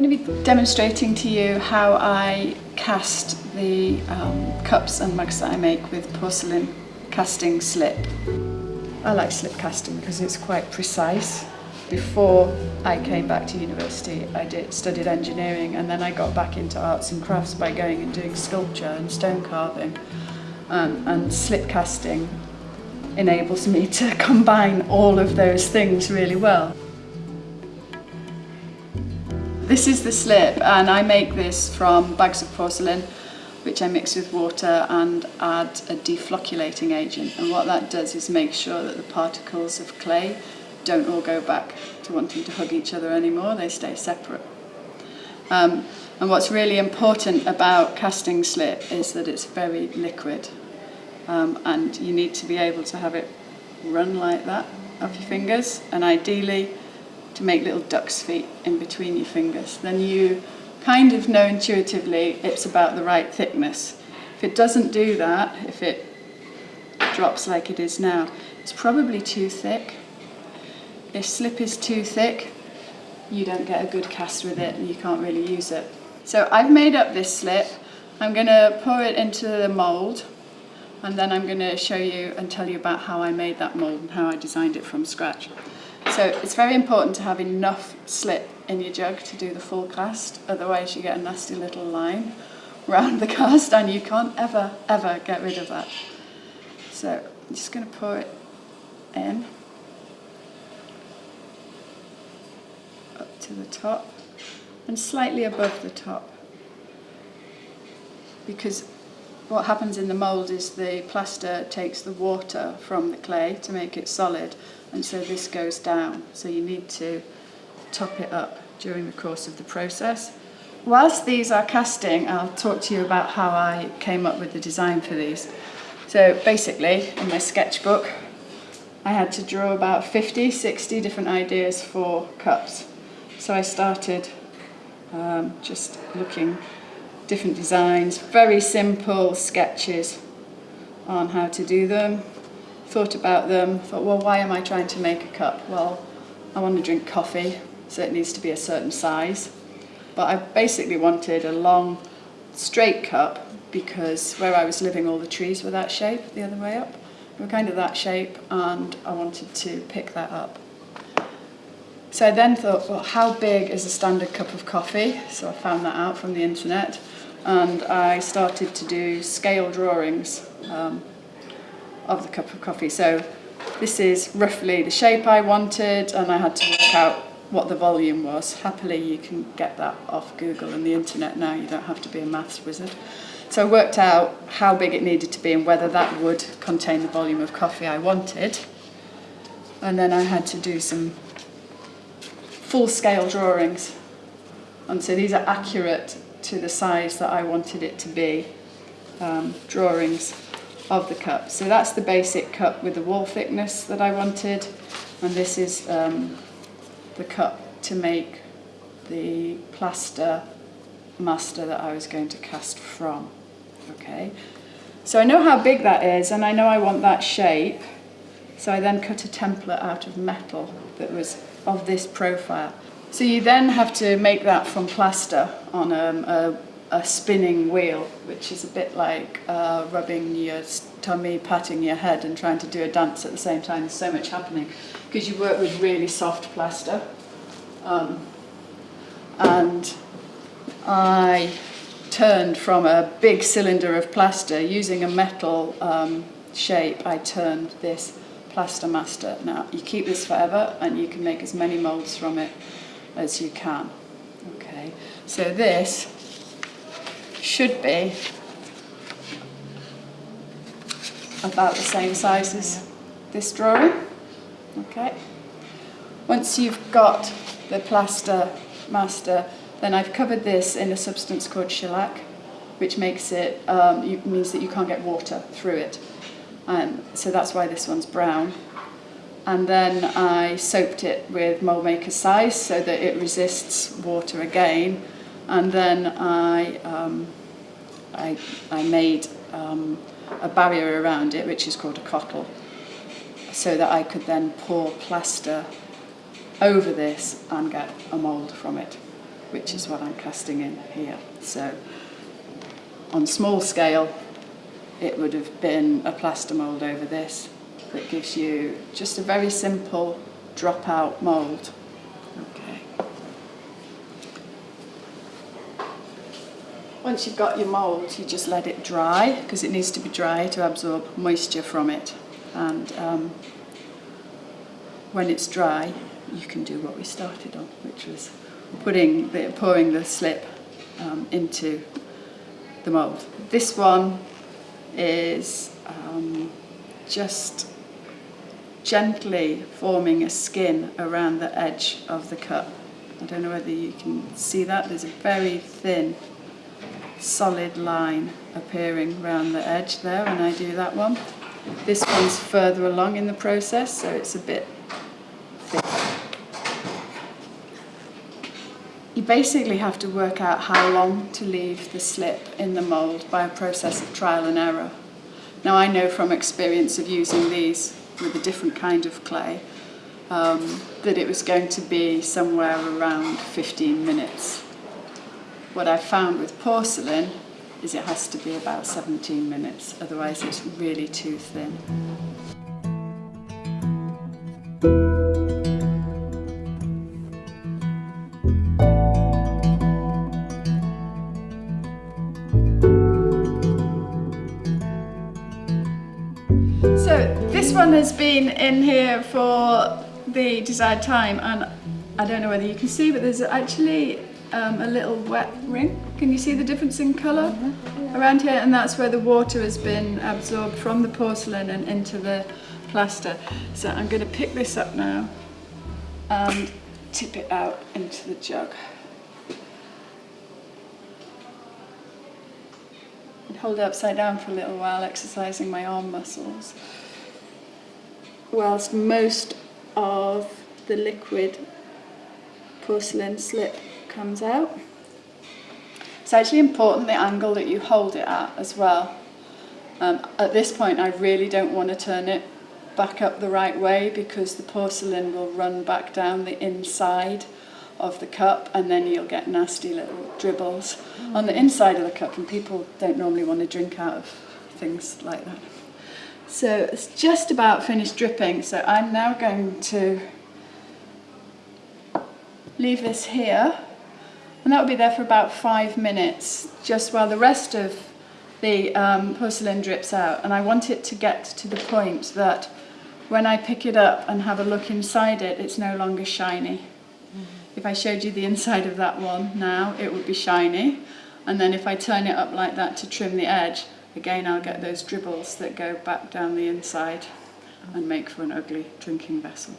I'm going to be demonstrating to you how I cast the um, cups and mugs that I make with porcelain casting slip. I like slip casting because it's quite precise. Before I came back to university I did studied engineering and then I got back into arts and crafts by going and doing sculpture and stone carving um, and slip casting enables me to combine all of those things really well. This is the slip and I make this from bags of porcelain which I mix with water and add a deflocculating agent. And what that does is make sure that the particles of clay don't all go back to wanting to hug each other anymore, they stay separate. Um, and what's really important about casting slip is that it's very liquid um, and you need to be able to have it run like that off your fingers. And ideally to make little duck's feet in between your fingers. Then you kind of know intuitively it's about the right thickness. If it doesn't do that, if it drops like it is now, it's probably too thick. If slip is too thick, you don't get a good cast with it and you can't really use it. So I've made up this slip. I'm going to pour it into the mould and then I'm going to show you and tell you about how I made that mould and how I designed it from scratch. So it's very important to have enough slip in your jug to do the full cast, otherwise you get a nasty little line around the cast and you can't ever, ever get rid of that. So I'm just going to pour it in, up to the top and slightly above the top. Because what happens in the mould is the plaster takes the water from the clay to make it solid and so this goes down so you need to top it up during the course of the process. Whilst these are casting I'll talk to you about how I came up with the design for these. So basically in my sketchbook I had to draw about 50, 60 different ideas for cups. So I started um, just looking different designs, very simple sketches on how to do them. Thought about them, thought, well, why am I trying to make a cup? Well, I want to drink coffee, so it needs to be a certain size. But I basically wanted a long, straight cup because where I was living, all the trees were that shape, the other way up. They were kind of that shape, and I wanted to pick that up. So I then thought, well, how big is a standard cup of coffee? So I found that out from the internet and I started to do scale drawings um, of the cup of coffee. So this is roughly the shape I wanted and I had to work out what the volume was. Happily you can get that off Google and the internet now, you don't have to be a maths wizard. So I worked out how big it needed to be and whether that would contain the volume of coffee I wanted. And then I had to do some full scale drawings. And so these are accurate to the size that I wanted it to be, um, drawings of the cup. So that's the basic cup with the wall thickness that I wanted, and this is um, the cup to make the plaster master that I was going to cast from. Okay, so I know how big that is, and I know I want that shape, so I then cut a template out of metal that was of this profile. So you then have to make that from plaster on um, a, a, spinning wheel, which is a bit like uh, rubbing your tummy, patting your head and trying to do a dance at the same time. There's so much happening because you work with really soft plaster. Um, and I turned from a big cylinder of plaster using a metal um, shape, I turned this plaster master. Now you keep this forever and you can make as many molds from it as you can. Okay, so this should be about the same size as this drawing. Okay, once you've got the plaster master, then I've covered this in a substance called shellac, which makes it um, means that you can't get water through it. Um, so that's why this one's brown and then I soaked it with mold maker size so that it resists water again and then I, um, I, I made um, a barrier around it which is called a cottle so that I could then pour plaster over this and get a mould from it. which is what I'm casting in here. So on small scale, it would have been a plaster mould over this that gives you just a very simple dropout mould. Okay. Once you've got your mould, you just let it dry because it needs to be dry to absorb moisture from it. And um, when it's dry, you can do what we started on, which was putting the, pouring the slip um, into the mould. This one is um, just gently forming a skin around the edge of the cup. I don't know whether you can see that. There's a very thin, solid line appearing around the edge there when I do that one. This one's further along in the process, so it's a bit thick. You basically have to work out how long to leave the slip in the mould by a process of trial and error. Now I know from experience of using these with a different kind of clay um, that it was going to be somewhere around 15 minutes. What I've found with porcelain is it has to be about 17 minutes, otherwise it's really too thin. So this one has been in here for the desired time and I don't know whether you can see but there's actually um, a little wet ring. Can you see the difference in colour around here? And that's where the water has been absorbed from the porcelain and into the plaster. So I'm going to pick this up now and tip it out into the jug. And hold it upside down for a little while, exercising my arm muscles whilst most of the liquid porcelain slip comes out. It's actually important the angle that you hold it at as well. Um, at this point I really don't want to turn it back up the right way because the porcelain will run back down the inside of the cup and then you'll get nasty little dribbles mm. on the inside of the cup and people don't normally want to drink out of things like that. So it's just about finished dripping. So I'm now going to leave this here and that will be there for about five minutes just while the rest of the um, porcelain drips out and I want it to get to the point that when I pick it up and have a look inside it it's no longer shiny. Mm -hmm. If I showed you the inside of that one now it would be shiny and then if I turn it up like that to trim the edge again I'll get those dribbles that go back down the inside and make for an ugly drinking vessel.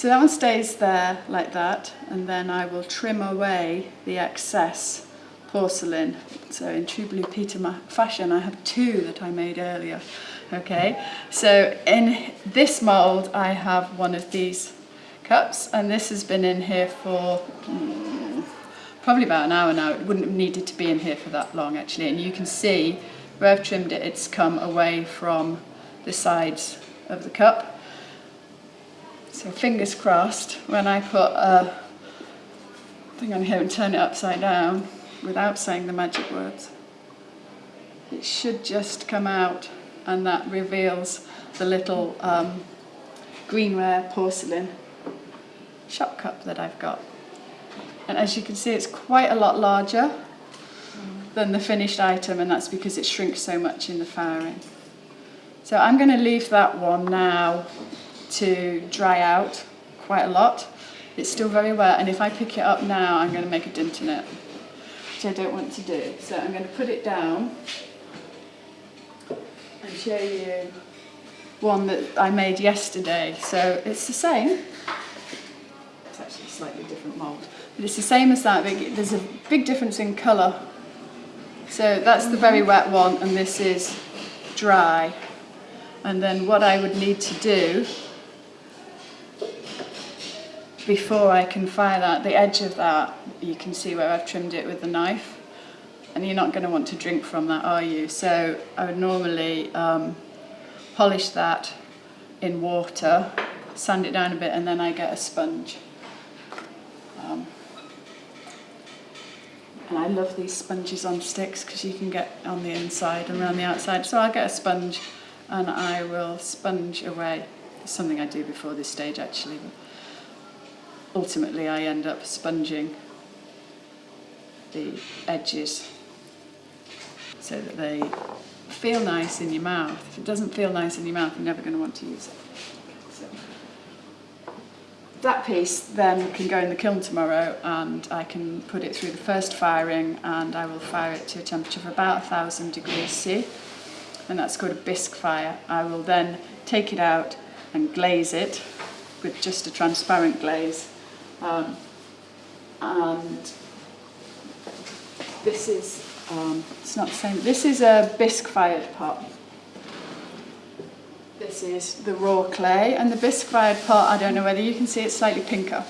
So that one stays there like that and then I will trim away the excess porcelain. So in true Blue Peter fashion I have two that I made earlier. Okay, so in this mould I have one of these cups and this has been in here for hmm, probably about an hour now. It wouldn't have needed to be in here for that long actually. And you can see where I've trimmed it, it's come away from the sides of the cup. So fingers crossed, when I put a thing on here and turn it upside down without saying the magic words, it should just come out and that reveals the little um, greenware porcelain shop cup that I've got. And as you can see, it's quite a lot larger than the finished item, and that's because it shrinks so much in the firing. So I'm going to leave that one now to dry out quite a lot. It's still very wet, and if I pick it up now, I'm going to make a dent in it, which I don't want to do. So I'm going to put it down and show you one that I made yesterday. So it's the same. It's actually a slightly different mould. But it's the same as that, but there's a big difference in colour. So that's the very wet one and this is dry. And then what I would need to do before I can fire that, the edge of that, you can see where I've trimmed it with the knife. And you're not going to want to drink from that, are you? So I would normally um, polish that in water, sand it down a bit, and then I get a sponge And I love these sponges on sticks because you can get on the inside and around the outside. So I'll get a sponge and I will sponge away. It's something I do before this stage actually. Ultimately I end up sponging the edges so that they feel nice in your mouth. If it doesn't feel nice in your mouth, you're never going to want to use it. So that piece then can go in the kiln tomorrow and I can put it through the first firing and I will fire it to a temperature of about 1000 degrees C and that's called a bisque fire. I will then take it out and glaze it with just a transparent glaze um, and this is um, it's not the same. This is a bisque fired pot. This is the raw clay and the bisque fired pot I don't know whether you can see it's slightly pinker.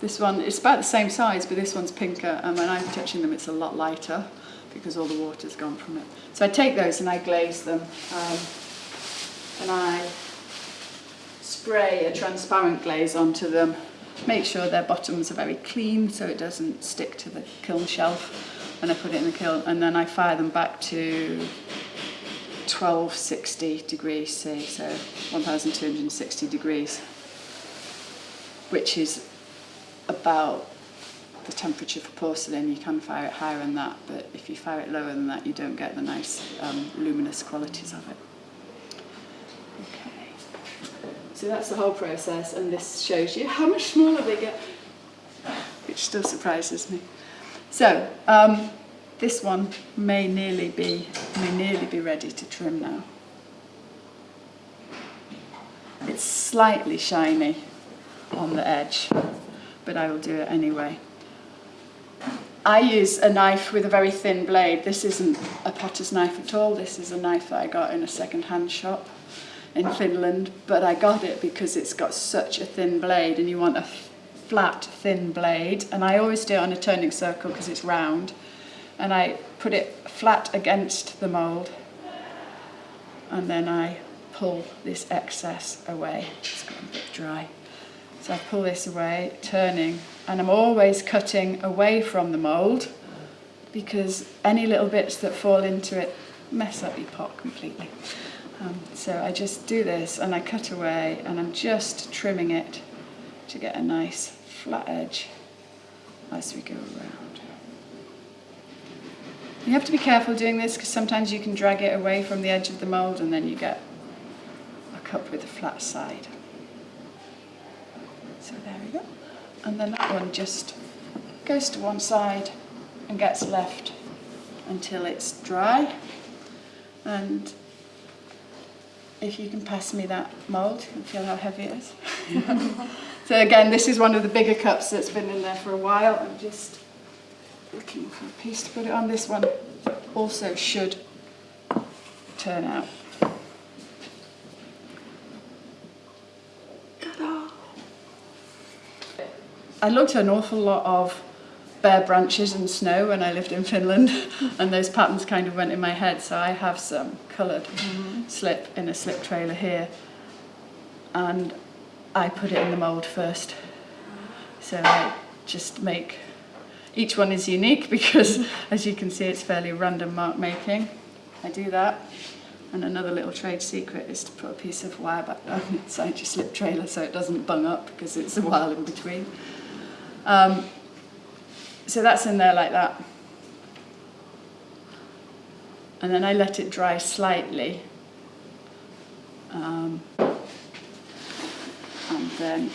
This one it's about the same size but this one's pinker and when I'm touching them it's a lot lighter because all the water's gone from it. So I take those and I glaze them um, and I spray a transparent glaze onto them make sure their bottoms are very clean so it doesn't stick to the kiln shelf when I put it in the kiln and then I fire them back to 1260 degrees C so 1260 degrees which is about the temperature for porcelain you can fire it higher than that but if you fire it lower than that you don't get the nice um, luminous qualities of it. Okay. So that's the whole process, and this shows you how much smaller they get, which still surprises me. So, um, this one may nearly be may nearly be ready to trim now. It's slightly shiny on the edge, but I will do it anyway. I use a knife with a very thin blade. This isn't a potter's knife at all. This is a knife that I got in a second-hand shop in Finland, but I got it because it's got such a thin blade and you want a flat, thin blade. And I always do it on a turning circle because it's round and I put it flat against the mould and then I pull this excess away. It's got a bit dry. So I pull this away, turning, and I'm always cutting away from the mould because any little bits that fall into it mess up your pot completely. Um, so I just do this and I cut away and I'm just trimming it to get a nice flat edge as we go around. You have to be careful doing this because sometimes you can drag it away from the edge of the mould and then you get a cup with a flat side. So there we go. And then that one just goes to one side and gets left until it's dry. And if you can pass me that mould, you can feel how heavy it is. so again, this is one of the bigger cups that's been in there for a while. I'm just looking for a piece to put it on. This one also should turn out. I looked at an awful lot of bare branches and snow when I lived in Finland and those patterns kind of went in my head so I have some coloured mm -hmm. slip in a slip trailer here and I put it in the mould first so I just make each one is unique because, as you can see, it's fairly random mark making. I do that. And another little trade secret is to put a piece of wire back down inside your slip trailer so it doesn't bung up because it's a while in between. Um, so that's in there like that. And then I let it dry slightly. Um, and then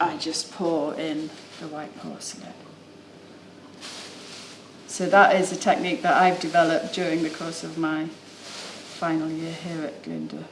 I just pour in the white porcelain. So that is a technique that I've developed during the course of my final year here at Glynde.